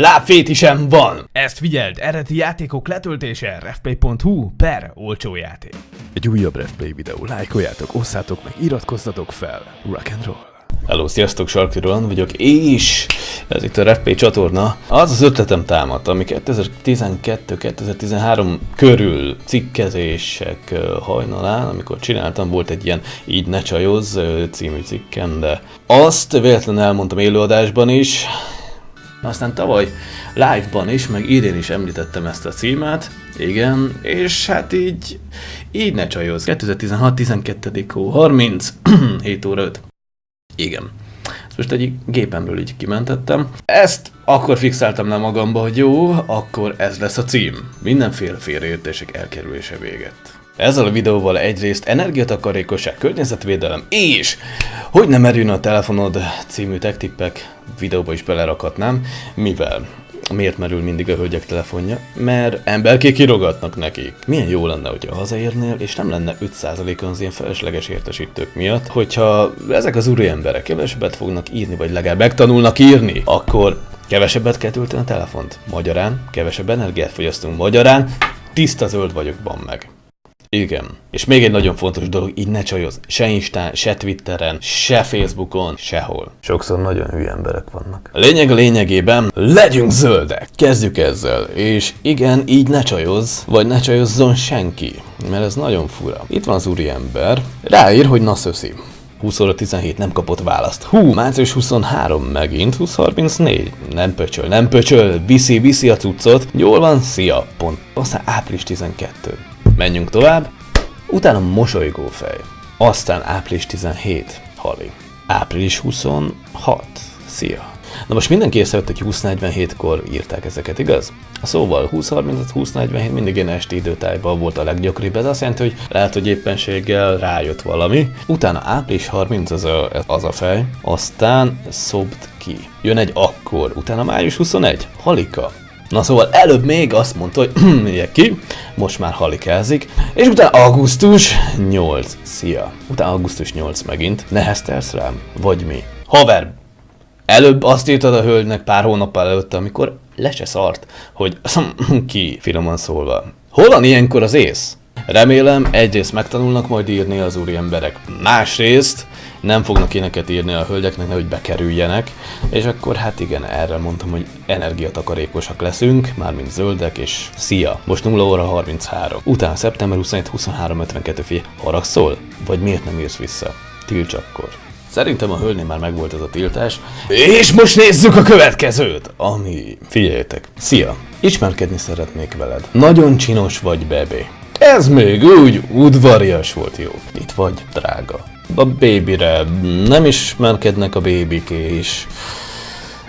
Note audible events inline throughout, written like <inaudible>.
Lábfétisem van! Ezt figyeld, eredeti játékok letöltése refplay.hu per olcsó játék. Egy újabb Refplay videó, lájkoljátok, osszátok meg, iratkozzatok fel. Rock and roll. Hello, sziasztok, Sarki Roland vagyok, és ez itt a RefPay csatorna. Az az ötletem támadt, ami 2012-2013 körül cikkezések hajnalán, amikor csináltam, volt egy ilyen Így ne csajoz című cikkem, de azt véletlenül elmondtam élőadásban is, aztán tavaly live-ban is, meg idén is említettem ezt a címet, igen, és hát így, így ne csajoz. 2016 12 hó 30, 7 óra 5. Igen. Ezt most egy gépemről így kimentettem. Ezt akkor fixáltam le magamba, hogy jó, akkor ez lesz a cím. Mindenféle félreértések elkerülése véget. Ezzel a videóval egyrészt energiatakarékosság, környezetvédelem és hogy nem merülne a telefonod című techtippek videóba is belerakhatnám, mivel Miért merül mindig a hölgyek telefonja? Mert emberkék kirogatnak nekik. Milyen jó lenne, hogyha hazaérnél, és nem lenne 5%-on az ilyen felesleges értesítők miatt, hogyha ezek az úri emberek kevesebbet fognak írni, vagy legalább megtanulnak írni, akkor kevesebbet kell tölteni a telefont. Magyarán kevesebb energiát fogyasztunk. Magyarán tiszta zöld vagyok, ban meg. Igen. És még egy nagyon fontos dolog, így ne csajozz. Se Instán, se Twitteren, se Facebookon, sehol. Sokszor nagyon hülye emberek vannak. A lényeg a lényegében, legyünk zöldek! Kezdjük ezzel. És igen, így ne csajozz, vagy ne csajozzon senki. Mert ez nagyon fura. Itt van az úriember, ráír, hogy na szöszi. 20 óra 17 nem kapott választ. Hú, március 23 megint, 2034. Nem pöcsöl, nem pöcsöl, viszi, viszi a cuccot. Jól van, szia, pont. Aztán április 12. Menjünk tovább. Utána mosolygó fej. Aztán április 17. Hali. Április 26. Szia. Na most mindenki észrevett, hogy 2047-kor írták ezeket, igaz? Szóval 2035, 2047 mindig ilyen esti időtájban volt a leggyakoribb, ez azt jelenti, hogy lehet, hogy éppenséggel rájött valami. Utána április 30 az a, az a fej, aztán szobd ki. Jön egy akkor, utána május 21, halika. Na szóval előbb még azt mondta, hogy <clears throat> ugye ki, most már halikázik, és utána augusztus 8, szia. Utána augusztus 8 megint, neheztelsz rám, vagy mi? Haver, előbb azt írtad a hölgynek pár hónappal előtte, amikor le se szart, hogy <clears throat> ki, finoman szólva. Hol van ilyenkor az ész? Remélem egyrészt megtanulnak majd írni az úri emberek, másrészt nem fognak éneket írni a hölgyeknek, nehogy bekerüljenek, és akkor hát igen, erre mondtam, hogy energiatakarékosak leszünk, mármint zöldek, és szia! Most 0 óra 33. Utána szeptember 27, 23, 52 fi. Haragszol? Vagy miért nem írsz vissza? Tilts akkor. Szerintem a hölgynél már megvolt ez a tiltás. És most nézzük a következőt, ami... Figyeljetek. Szia! Ismerkedni szeretnék veled. Nagyon csinos vagy, bebé. Ez még úgy udvarias volt jó. Itt vagy, drága. A babyre nem ismerkednek a bébiké is.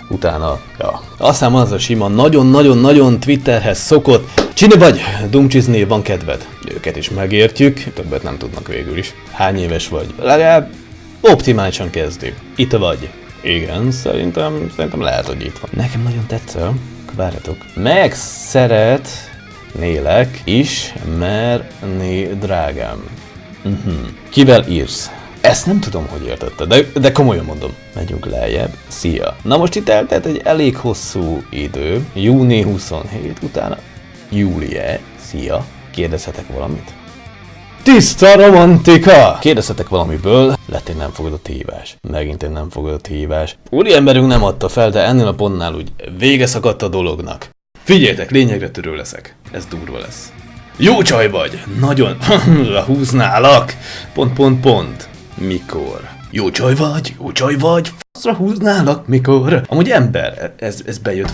Utána, ja. Aztán van az a sima, nagyon-nagyon-nagyon Twitterhez szokott. Csini vagy, dumcsizni van kedved. Őket is megértjük, többet nem tudnak végül is. Hány éves vagy? Legalább optimálisan kezdi. Itt vagy. Igen, szerintem, szerintem lehet, hogy itt van. Nekem nagyon tetszel. Várjatok. Meg nélek ismerni, drágám. Uh-huh. Kivel írsz? Ezt nem tudom, hogy értette, de, de komolyan mondom. Megyünk lejjebb. Szia. Na most itt eltelt egy elég hosszú idő. Júni 27 utána. Júlie. Szia. Kérdezhetek valamit? Tiszta romantika! Kérdezhetek valamiből, lett egy nem fogadott hívás. Megint egy nem fogadott hívás. Úri emberünk nem adta fel, de ennél a pontnál úgy vége szakadt a dolognak. Figyeljetek, lényegre törő leszek. Ez durva lesz. Jó csaj vagy! Nagyon <laughs> húználak! Pont, pont, pont. Mikor? Jó csaj vagy, jó csaj vagy, faszra húználak, mikor? Amúgy ember, ez, ez bejött,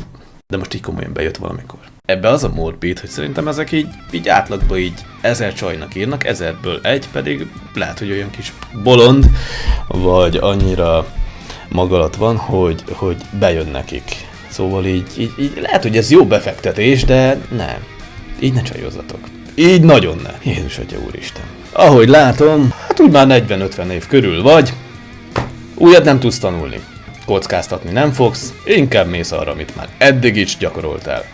de most így komolyan bejött valamikor. Ebbe az a morbid, hogy szerintem ezek így, így átlagban így ezer csajnak írnak, ezerből egy pedig lehet, hogy olyan kis bolond, vagy annyira magalat van, hogy, hogy bejön nekik. Szóval így, így, így lehet, hogy ez jó befektetés, de nem. Így ne csajozzatok. Így nagyon ne. Jézus Atya Úristen. Ahogy látom, hát úgy már 40-50 év körül vagy, újat nem tudsz tanulni. Kockáztatni nem fogsz, inkább mész arra, amit már eddig is gyakoroltál.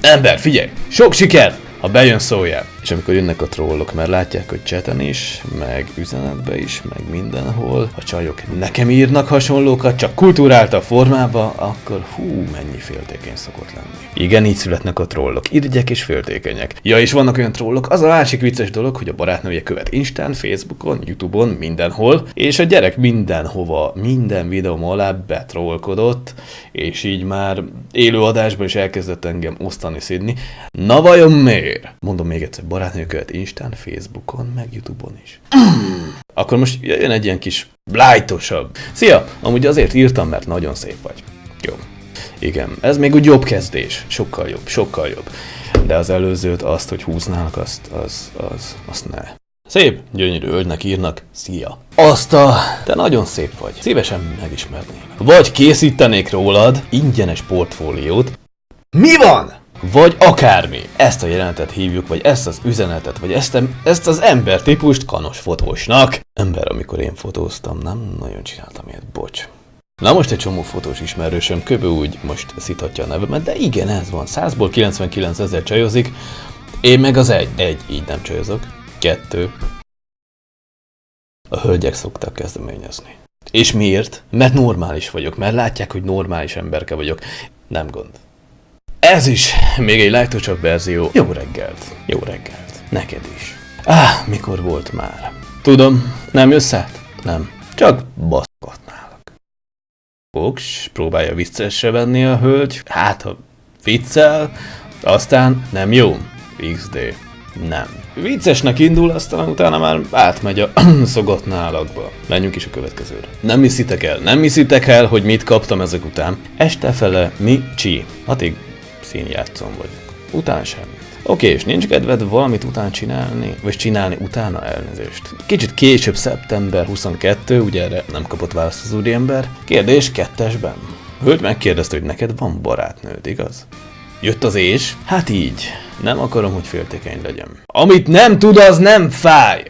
Ember, figyelj! Sok siker! Ha bejön szóljál. És amikor jönnek a trollok, mert látják, hogy cseten is, meg üzenetbe is, meg mindenhol, a csajok nekem írnak hasonlókat, csak kultúrálta formába, akkor hú, mennyi féltékeny szokott lenni. Igen, így születnek a trollok, irigyek és féltékenyek. Ja, és vannak olyan trollok, az a másik vicces dolog, hogy a barátnője követ Instán, Facebookon, Youtube-on, mindenhol, és a gyerek mindenhova, minden videóm alá betrollkodott, és így már élő adásban is elkezdett engem osztani szidni. Na vajon miért? Mondom még egyszer, barátnője követ Instán, Facebookon, meg Youtube-on is. Akkor most jön egy ilyen kis blájtosabb. Szia! Amúgy azért írtam, mert nagyon szép vagy. Jó. Igen, ez még úgy jobb kezdés. Sokkal jobb, sokkal jobb. De az előzőt, azt, hogy húználnak, azt, az, az, azt ne. Szép, gyönyörű hölgynek írnak, szia. Azt a... Te nagyon szép vagy. Szívesen megismerném. Vagy készítenék rólad ingyenes portfóliót. Mi van? Vagy akármi. Ezt a jelenetet hívjuk, vagy ezt az üzenetet, vagy ezt, ezt az ember típust kanos fotósnak. Ember, amikor én fotóztam, nem nagyon csináltam ilyet, bocs. Na most egy csomó fotós ismerősöm köbő úgy most szíthatja a nevemet, de igen, ez van. 100-ból 99 ezer csajozik, én meg az egy. Egy, így nem csajozok. Kettő. A hölgyek szoktak kezdeményezni. És miért? Mert normális vagyok, mert látják, hogy normális emberke vagyok. Nem gond. Ez is még egy lájtosabb verzió. Jó reggelt. Jó reggelt. Neked is. Ah, mikor volt már? Tudom, nem jössz át? Nem. Csak baszkatnálak. Koks, próbálja viccesre venni a hölgy. Hát, ha viccel, aztán nem jó. XD. Nem. Viccesnek indul, aztán utána már átmegy a <clears throat> szogatnálakba. Menjünk is a következőre. Nem hiszitek el, nem hiszitek el, hogy mit kaptam ezek után. Este fele mi csi. Hatig színjátszom vagyok. Után semmit. Oké, és nincs kedved valamit után csinálni, vagy csinálni utána elnézést. Kicsit később, szeptember 22, ugye erre nem kapott választ az úriember. Kérdés kettesben. Hölgy megkérdezte, hogy neked van barátnőd, igaz? Jött az és? Hát így. Nem akarom, hogy féltékeny legyen. Amit nem tud, az nem fáj!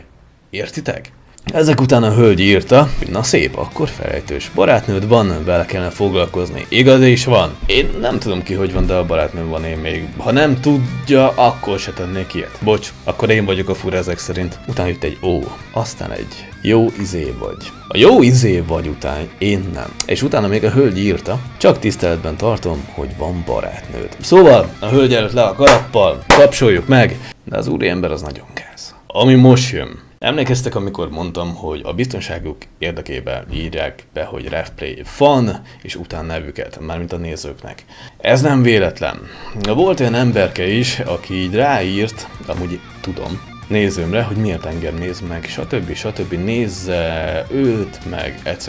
Értitek? Ezek után a hölgy írta, na szép, akkor felejtős. Barátnőd van, vele kellene foglalkozni. Igaz is van. Én nem tudom ki, hogy van, de a barátnőm van én még. Ha nem tudja, akkor se tennék ilyet. Bocs, akkor én vagyok a fura ezek szerint. Utána jött egy ó, aztán egy jó izé vagy. A jó izé vagy után én nem. És utána még a hölgy írta, csak tiszteletben tartom, hogy van barátnőd. Szóval a hölgy előtt le a kalappal, kapcsoljuk meg, de az úriember az nagyon gáz. Ami most jön. Emlékeztek, amikor mondtam, hogy a biztonságuk érdekében írják be, hogy RefPlay fan, és után nevüket, mármint a nézőknek. Ez nem véletlen. Volt olyan emberke is, aki így ráírt, amúgy tudom, nézőmre, hogy miért engem néz meg, stb. stb. nézze őt, meg etc.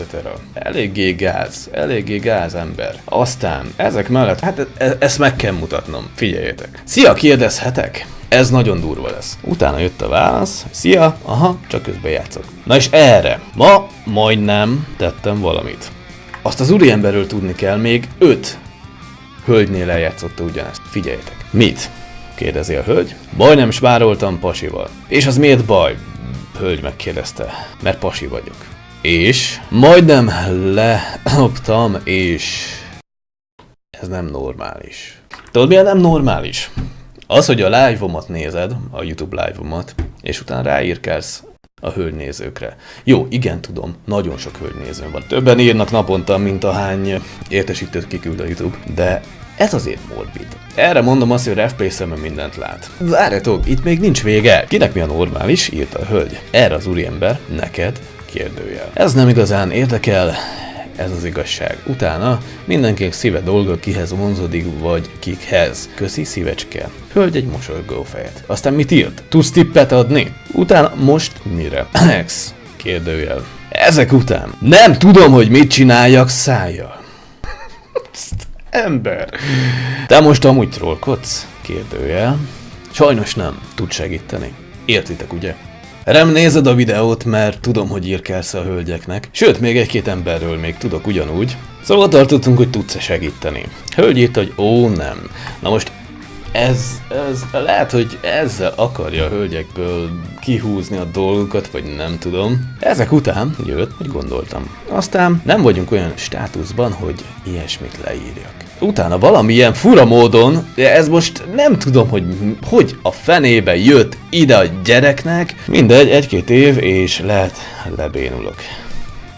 Eléggé gáz, eléggé gáz ember. Aztán ezek mellett, hát e- e- ezt meg kell mutatnom, figyeljetek. Szia, kérdezhetek? Ez nagyon durva lesz. Utána jött a válasz, szia, aha, csak közben játszok. Na és erre, ma majdnem tettem valamit. Azt az úriemberről tudni kell, még öt hölgynél eljátszotta ugyanezt. Figyeljetek. Mit? Kérdezi a hölgy. Majdnem spároltam pasival. És az miért baj? Hölgy megkérdezte. Mert pasi vagyok. És majdnem leoptam, és ez nem normális. Tudod, milyen nem normális? Az, hogy a live-omat nézed, a YouTube live-omat, és utána ráírkálsz a hölgynézőkre. Jó, igen, tudom, nagyon sok hölgynézőm van. Többen írnak naponta, mint a hány értesítőt kiküld a YouTube, de ez azért morbid. Erre mondom azt, hogy Refplay szeme mindent lát. Várjatok, itt még nincs vége. Kinek mi a normális? írta a hölgy. Erre az úriember, neked, kérdőjel. Ez nem igazán érdekel, ez az igazság. Utána mindenkinek szíve dolga, kihez vonzódik, vagy kikhez. Köszi szívecske. Hölgy egy mosolygó fejet. Aztán mit írt? Tudsz tippet adni? Utána most mire? Ex. Kérdőjel. Ezek után nem tudom, hogy mit csináljak szájjal. Ember. Te most amúgy trollkodsz? Kérdőjel. Sajnos nem. Tud segíteni. Értitek, ugye? Rem nézed a videót, mert tudom, hogy írkálsz a hölgyeknek. Sőt, még egy-két emberről még tudok ugyanúgy. Szóval tartottunk, hogy tudsz-e segíteni. Hölgy írt, hogy ó, nem. Na most Ez, ez lehet, hogy ezzel akarja a hölgyekből kihúzni a dolgokat, vagy nem tudom. Ezek után jött, hogy gondoltam. Aztán nem vagyunk olyan státuszban, hogy ilyesmit leírjak. Utána valamilyen fura módon, de ez most nem tudom, hogy hogy a fenébe jött ide a gyereknek. Mindegy, egy-két év, és lehet lebénulok.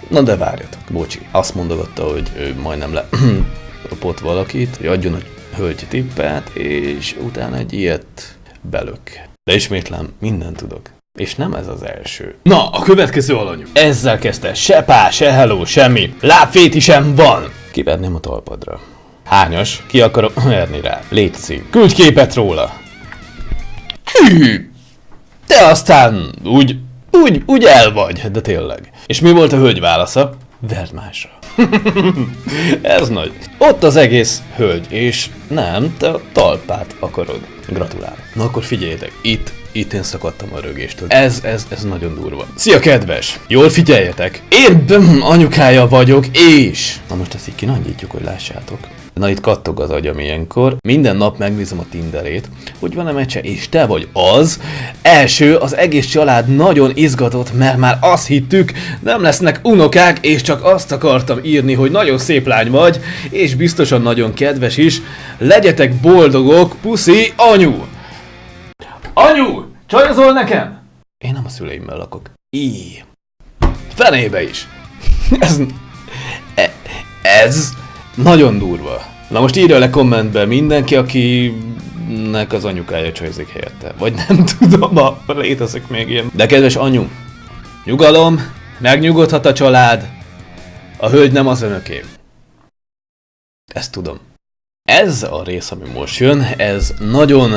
Na de várjatok, bocsi. Azt mondogatta, hogy ő majdnem le <clears throat> kapott valakit, hogy adjon a hölgy tippet, és utána egy ilyet belök. De ismétlem, mindent tudok. És nem ez az első. Na, a következő alanyú. Ezzel kezdte, se pá, se hello, semmi. Lábféti sem van! Kiverném a talpadra. Hányas? Ki akarok <clears throat> verni rá? Létszi. Küldj képet róla. Hű! Te aztán úgy, úgy, úgy el vagy, de tényleg. És mi volt a hölgy válasza? Verd másra. <laughs> Ez nagy. Ott az egész hölgy, és nem, te a talpát akarod. Gratulálok. Na akkor figyeljetek, itt, itt én szakadtam a rögéstől. Ez, ez, ez nagyon durva. Szia kedves! Jól figyeljetek! Én anyukája vagyok, és... Na most ezt így kinagyítjuk, hogy lássátok. Na itt kattog az agyam ilyenkor. Minden nap megnézem a Tinderét, hogy van-e mecse, és te vagy az. Első, az egész család nagyon izgatott, mert már azt hittük, nem lesznek unokák, és csak azt akartam írni, hogy nagyon szép lány vagy, és biztosan nagyon kedves is. Legyetek boldogok, puszi, anyu! Anyu! Csajozol nekem? Én nem a szüleimmel lakok. Í. Fenébe is. <laughs> Ez... e- Ez... Nagyon durva. Na most írja le kommentbe mindenki, akinek az anyukája csajzik helyette. Vagy nem <laughs> tudom, ha létezik még ilyen. De kedves anyu, nyugalom, megnyugodhat a család, a hölgy nem az önöké. Ezt tudom. Ez a rész, ami most jön, ez nagyon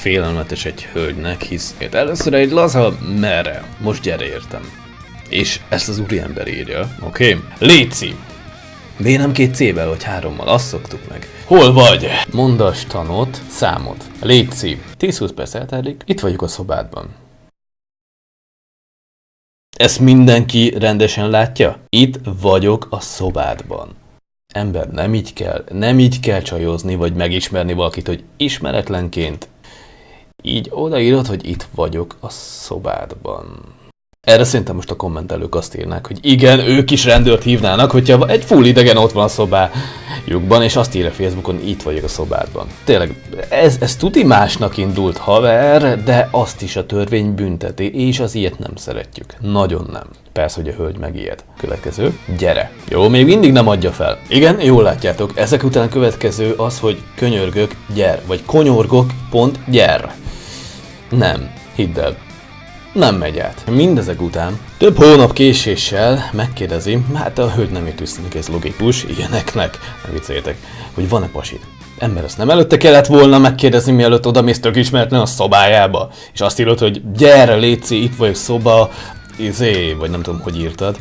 félelmetes egy hölgynek, hisz először egy laza merre, most gyere értem. És ezt az úriember írja, oké? Okay? Léci! Miért nem két C-vel vagy hárommal? Azt szoktuk meg. Hol vagy? Mondas tanot, számot. Léci. 10-20 perc eltelik, itt vagyok a szobádban. Ezt mindenki rendesen látja? Itt vagyok a szobádban. Ember, nem így kell, nem így kell csajozni, vagy megismerni valakit, hogy ismeretlenként. Így odaírod, hogy itt vagyok a szobádban. Erre szerintem most a kommentelők azt írnák, hogy igen, ők is rendőrt hívnának, hogyha egy full idegen ott van a szobájukban, és azt írja Facebookon, itt vagyok a szobádban. Tényleg, ez, ez tuti másnak indult haver, de azt is a törvény bünteti, és az ilyet nem szeretjük. Nagyon nem. Persze, hogy a hölgy megijed. Következő, gyere. Jó, még mindig nem adja fel. Igen, jól látjátok, ezek után következő az, hogy könyörgök, gyer, vagy konyorgok, pont, gyer. Nem, hidd el, nem megy át. Mindezek után több hónap késéssel megkérdezi, hát a hölgy nem ért tűnik ez logikus, ilyeneknek, ne vicceljetek, hogy van-e pasid. Ember, ezt nem előtte kellett volna megkérdezni, mielőtt oda mész tök ismeretlen a szobájába, és azt írod, hogy gyere, Léci, itt vagyok szoba, izé, vagy nem tudom, hogy írtad.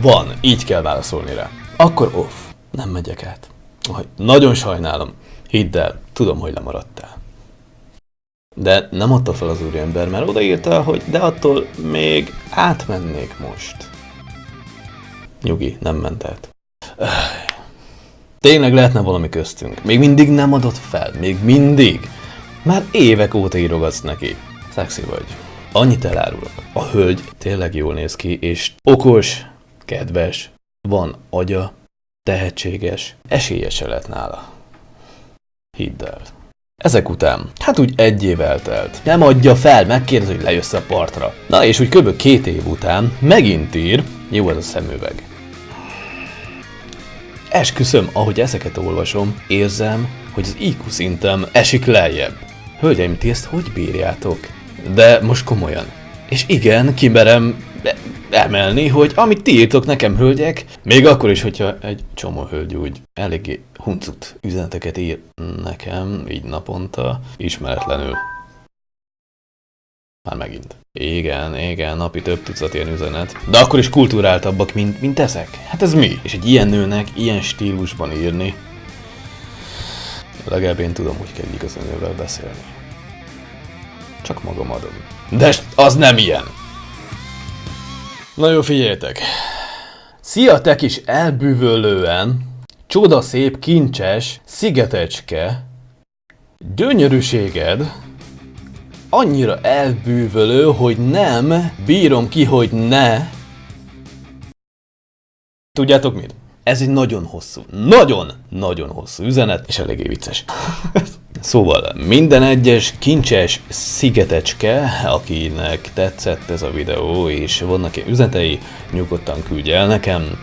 Van, így kell válaszolni rá. Akkor off, nem megyek át. Nagyon sajnálom. Hidd el, tudom, hogy lemaradtál. De nem adta fel az úriember, mert odaírta, hogy de attól még átmennék most. Nyugi, nem ment át. Tényleg lehetne valami köztünk. Még mindig nem adott fel. Még mindig. Már évek óta írogatsz neki. Szexi vagy. Annyit elárulok. A hölgy tényleg jól néz ki, és okos, kedves, van agya, tehetséges, esélye se lett nála. Hidd el. Ezek után, hát úgy egy év eltelt. Nem adja fel, megkérdezi, hogy lejössz a partra. Na és úgy kb. két év után megint ír, jó ez a szemüveg. Esküszöm, ahogy ezeket olvasom, érzem, hogy az IQ szintem esik lejjebb. Hölgyeim, ti ezt hogy bírjátok? De most komolyan. És igen, kimerem emelni, hogy amit ti írtok nekem, hölgyek, még akkor is, hogyha egy csomó hölgy úgy eléggé huncut üzeneteket ír nekem, így naponta, ismeretlenül. Már megint. Igen, igen, napi több tucat ilyen üzenet. De akkor is kultúráltabbak, mint, mint ezek. Hát ez mi? És egy ilyen nőnek ilyen stílusban írni, legalább én tudom, hogy kell igazán beszélni. Csak magam adom. De az nem ilyen! Na jó, figyeljetek! Szia, te kis elbűvölően, csoda szép, kincses, szigetecske, gyönyörűséged annyira elbűvölő, hogy nem bírom ki, hogy ne. Tudjátok mit? Ez egy nagyon hosszú, nagyon, nagyon hosszú üzenet, és eléggé vicces. <laughs> Szóval minden egyes kincses szigetecske, akinek tetszett ez a videó, és vannak ilyen üzenetei, nyugodtan küldje el nekem.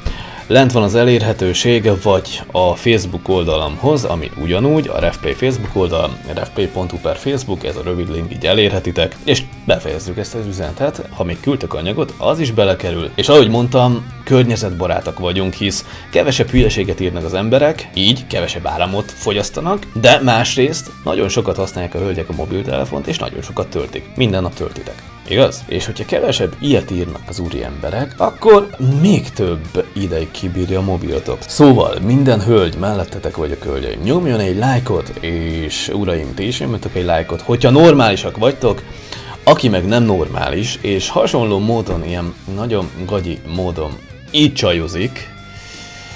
Lent van az elérhetőség, vagy a Facebook oldalamhoz, ami ugyanúgy, a RefPlay Facebook oldal, refplay.hu per Facebook, ez a rövid link, így elérhetitek, és befejezzük ezt az üzenetet, ha még küldtek anyagot, az is belekerül, és ahogy mondtam, környezetbarátak vagyunk, hisz kevesebb hülyeséget írnak az emberek, így kevesebb áramot fogyasztanak, de másrészt nagyon sokat használják a hölgyek a mobiltelefont, és nagyon sokat töltik. Minden nap töltitek. Igaz? És hogyha kevesebb ilyet írnak az úri emberek, akkor még több ideig kibírja a mobilotok. Szóval minden hölgy mellettetek vagyok hölgyeim, nyomjon egy lájkot, és uraim, ti is nyomjatok egy lájkot, hogyha normálisak vagytok, aki meg nem normális, és hasonló módon, ilyen nagyon gagyi módon így csajozik,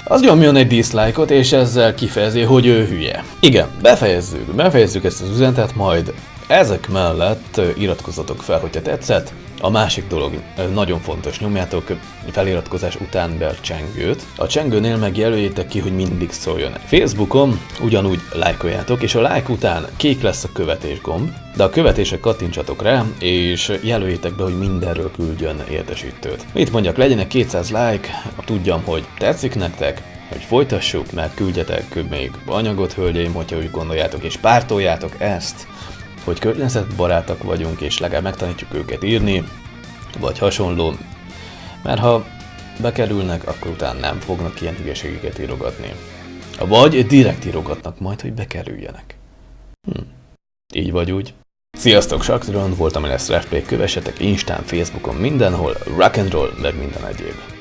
az nyomjon egy dislike-ot, és ezzel kifejezi, hogy ő hülye. Igen, befejezzük, befejezzük ezt az üzenetet, majd ezek mellett iratkozzatok fel, hogyha tetszett. A másik dolog, nagyon fontos, nyomjátok feliratkozás után be a csengőt. A csengőnél meg jelöljétek ki, hogy mindig szóljon. Facebookon ugyanúgy lájkoljátok, és a like után kék lesz a követés gomb, de a követések kattintsatok rá, és jelöljétek be, hogy mindenről küldjön értesítőt. Mit mondjak, legyenek 200 like, tudjam, hogy tetszik nektek, hogy folytassuk, mert küldjetek még anyagot, hölgyeim, hogyha úgy gondoljátok, és pártoljátok ezt hogy környezetbarátak vagyunk, és legalább megtanítjuk őket írni, vagy hasonló, mert ha bekerülnek, akkor utána nem fognak ilyen hülyeségeket írogatni. Vagy direkt írogatnak majd, hogy bekerüljenek. Hm. Így vagy úgy. Sziasztok, Saktiron, voltam, Refplay, kövessetek Instán, Facebookon, mindenhol, rock and roll, meg minden egyéb.